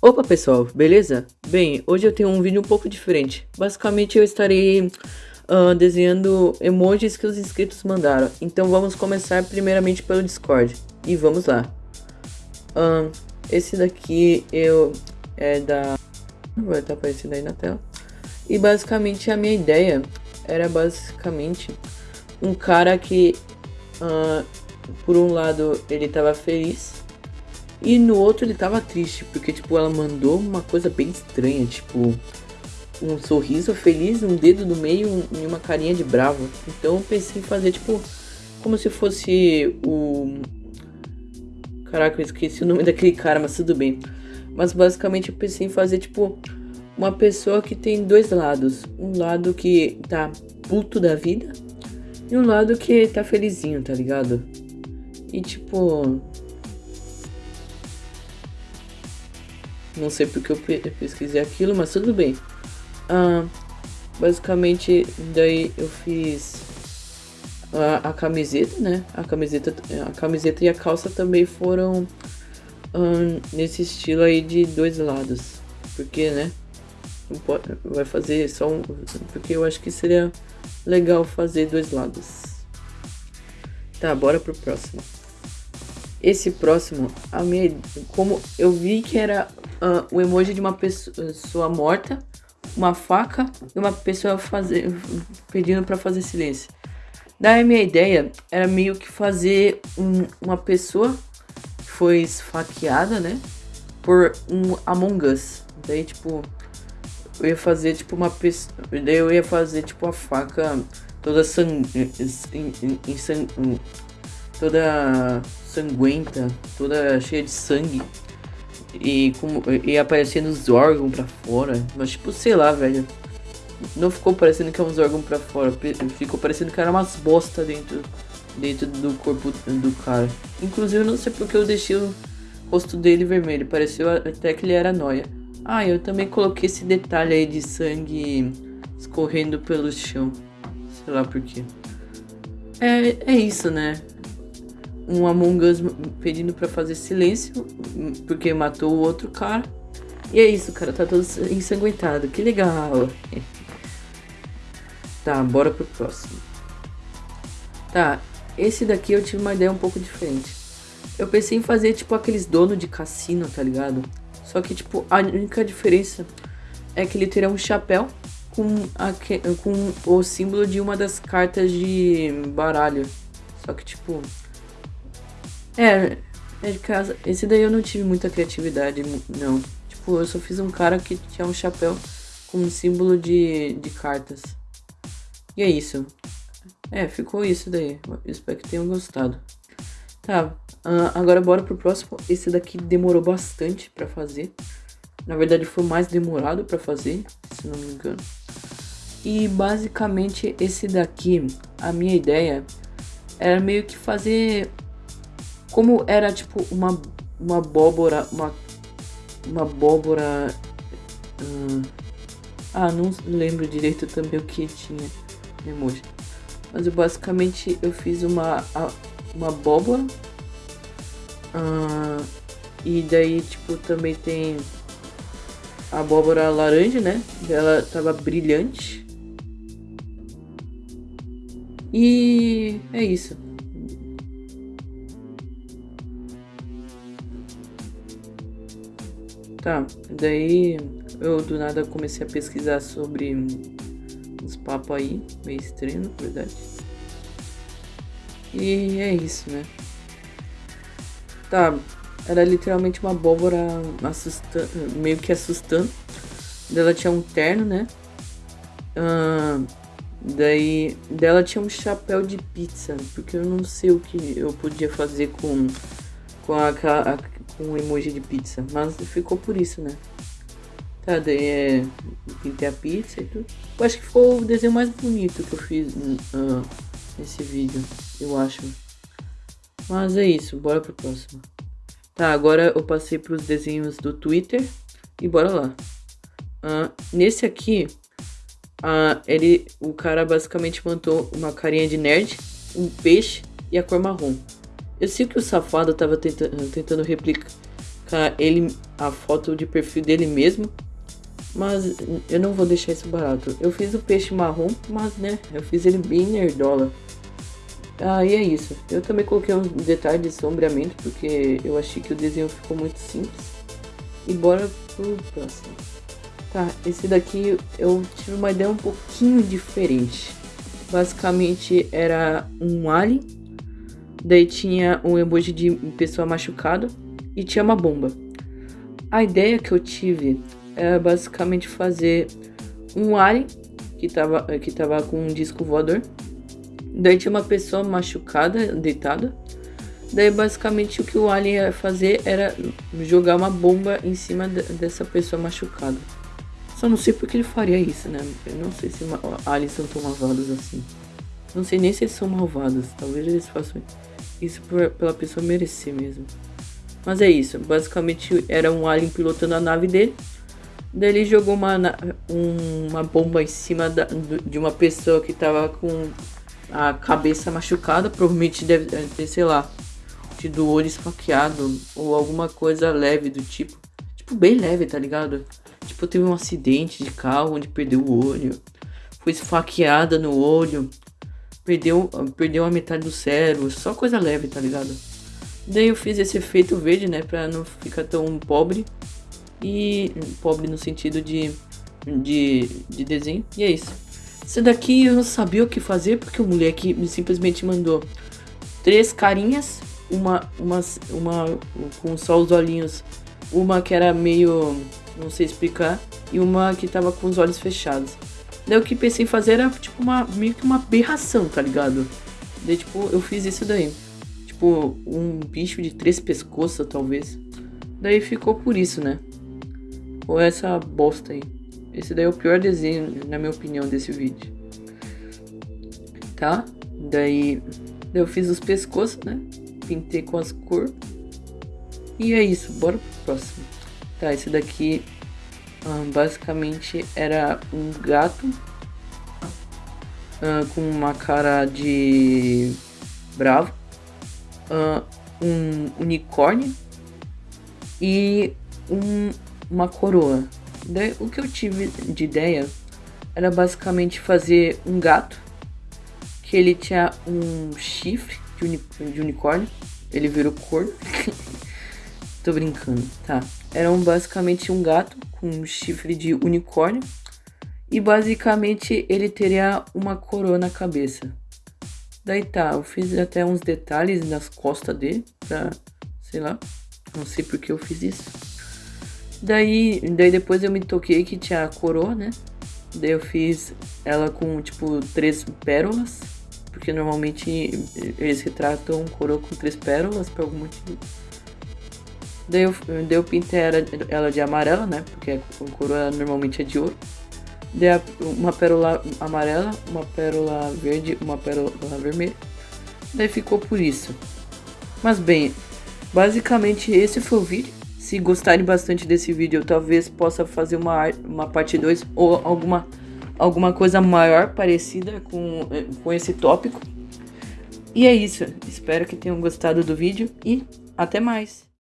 Opa pessoal, beleza? Bem, hoje eu tenho um vídeo um pouco diferente. Basicamente eu estarei uh, desenhando emojis que os inscritos mandaram. Então vamos começar primeiramente pelo Discord. E vamos lá. Uh, esse daqui eu é da... Vai estar aparecendo aí na tela. E basicamente a minha ideia era basicamente um cara que... Uh, por um lado ele estava feliz e no outro ele tava triste, porque tipo, ela mandou uma coisa bem estranha, tipo, um sorriso feliz, um dedo no meio e uma carinha de bravo. Então eu pensei em fazer tipo, como se fosse o... Caraca, eu esqueci o nome daquele cara, mas tudo bem. Mas basicamente eu pensei em fazer tipo, uma pessoa que tem dois lados. Um lado que tá puto da vida e um lado que tá felizinho, tá ligado? E tipo, Não sei porque eu pesquisei aquilo, mas tudo bem. Basicamente, daí eu fiz a, a, camiseta, né? A camiseta, a camiseta e a calça também foram nesse estilo aí de dois lados. Porque, né? Vai fazer só um... Porque eu acho que seria legal fazer dois lados. Tá, bora pro próximo. Esse próximo, a minha, como eu vi que era uh, o emoji de uma pessoa morta, uma faca e uma pessoa fazer, pedindo para fazer silêncio. Daí minha ideia era meio que fazer um, uma pessoa que foi esfaqueada, né? Por um Among Us. Daí, tipo, eu ia fazer tipo uma pessoa. Daí eu ia fazer tipo a faca toda sang... Em sang... toda sanguenta, toda cheia de sangue. E, como, e aparecendo os órgãos pra fora. Mas tipo, sei lá, velho. Não ficou parecendo que é uns órgãos pra fora. Ficou parecendo que era umas bosta dentro, dentro do corpo do cara. Inclusive, eu não sei porque eu deixei o rosto dele vermelho. Pareceu até que ele era noia. Ah, eu também coloquei esse detalhe aí de sangue escorrendo pelo chão. Sei lá por quê. É, é isso, né? Um Among Us pedindo pra fazer silêncio, porque matou o outro cara. E é isso, cara, tá todo ensanguentado, que legal. Tá, bora pro próximo. Tá, esse daqui eu tive uma ideia um pouco diferente. Eu pensei em fazer tipo aqueles donos de cassino, tá ligado? Só que tipo, a única diferença é que ele terá um chapéu com, com o símbolo de uma das cartas de baralho. Só que tipo, é, é de casa. Esse daí eu não tive muita criatividade, não. Tipo, eu só fiz um cara que tinha um chapéu com um símbolo de, de cartas. E é isso. É, ficou isso daí. Espero que tenham gostado. Tá, agora bora pro próximo. Esse daqui demorou bastante pra fazer. Na verdade foi mais demorado pra fazer, se não me engano. E basicamente esse daqui, a minha ideia era meio que fazer como era tipo uma, uma abóbora, uma, uma abóbora. Hum, ah, não lembro direito também o que tinha emoji. Mas eu, basicamente eu fiz uma, uma abóbora. Uh, e daí, tipo, também tem a abóbora laranja, né? Ela tava brilhante. E é isso. Tá, daí eu do nada comecei a pesquisar sobre uns papos aí, meio estranho, na verdade. E é isso, né? Tá, era literalmente uma abóbora assustando, meio que assustando. Dela tinha um terno, né? Ah, daí dela tinha um chapéu de pizza, porque eu não sei o que eu podia fazer com, com a, a um emoji de pizza. Mas ficou por isso, né? Tá, daí é. Pintei a pizza e tudo. Eu acho que ficou o desenho mais bonito que eu fiz uh, nesse vídeo, eu acho. Mas é isso, bora pro próximo. Tá, agora eu passei pros desenhos do Twitter e bora lá. Uh, nesse aqui, uh, ele, o cara basicamente montou uma carinha de nerd, um peixe e a cor marrom. Eu sei que o safado tava tenta tentando replicar ele, a foto de perfil dele mesmo. Mas eu não vou deixar isso barato. Eu fiz o peixe marrom, mas né, eu fiz ele bem nerdola. Ah, e é isso. Eu também coloquei um detalhe de sombreamento, porque eu achei que o desenho ficou muito simples. E bora pro próximo. Tá, esse daqui eu tive uma ideia um pouquinho diferente. Basicamente era um alien, daí tinha um emoji de pessoa machucada e tinha uma bomba. A ideia que eu tive era basicamente fazer um alien que tava, que tava com um disco voador Daí tinha uma pessoa machucada, deitada. Daí basicamente o que o alien ia fazer era jogar uma bomba em cima dessa pessoa machucada. Só não sei porque ele faria isso, né? Eu não sei se aliens são tão malvados assim. Não sei nem se eles são malvados. Talvez eles façam isso por, pela pessoa merecer mesmo. Mas é isso. Basicamente era um alien pilotando a nave dele. Daí ele jogou uma, uma bomba em cima da, de uma pessoa que tava com a cabeça machucada, provavelmente deve ter, sei lá, tido o olho esfaqueado ou alguma coisa leve do tipo. Tipo, bem leve, tá ligado? Tipo, teve um acidente de carro onde perdeu o olho, foi esfaqueada no olho, perdeu, perdeu a metade do cérebro, só coisa leve, tá ligado? Daí eu fiz esse efeito verde, né, pra não ficar tão pobre. E pobre no sentido de, de, de desenho, e é isso. Esse daqui eu não sabia o que fazer porque o moleque me simplesmente mandou três carinhas, uma, uma, uma com só os olhinhos, uma que era meio, não sei explicar, e uma que tava com os olhos fechados. Daí o que pensei em fazer era tipo uma meio que uma aberração, tá ligado? Daí tipo, eu fiz isso daí. Tipo, um bicho de três pescoços, talvez. Daí ficou por isso, né? Ou essa bosta aí. Esse daí é o pior desenho, na minha opinião, desse vídeo. Tá? Daí, daí eu fiz os pescoços, né? Pintei com as cores. E é isso, bora pro próximo. Tá, esse daqui hum, basicamente era um gato hum, com uma cara de bravo, hum, um unicórnio e um, uma coroa. Daí, o que eu tive de ideia era basicamente fazer um gato que ele tinha um chifre de, uni de unicórnio. Ele virou cor. Tô brincando, tá? Era um, basicamente um gato com um chifre de unicórnio. E basicamente ele teria uma coroa na cabeça. Daí tá, eu fiz até uns detalhes nas costas dele pra, sei lá, não sei porque eu fiz isso. Daí, daí depois eu me toquei que tinha a coroa, né? Daí eu fiz ela com, tipo, três pérolas. Porque normalmente eles retratam coroa com três pérolas por algum motivo. Daí eu, daí eu pintei ela, de amarela, né? Porque a coroa normalmente é de ouro. Daí uma pérola amarela, uma pérola verde, uma pérola vermelha. Daí ficou por isso. Mas bem, basicamente esse foi o vídeo. Se gostarem bastante desse vídeo, eu talvez possa fazer uma, uma parte 2 ou alguma, alguma coisa maior parecida com, com esse tópico. E é isso. Espero que tenham gostado do vídeo e até mais.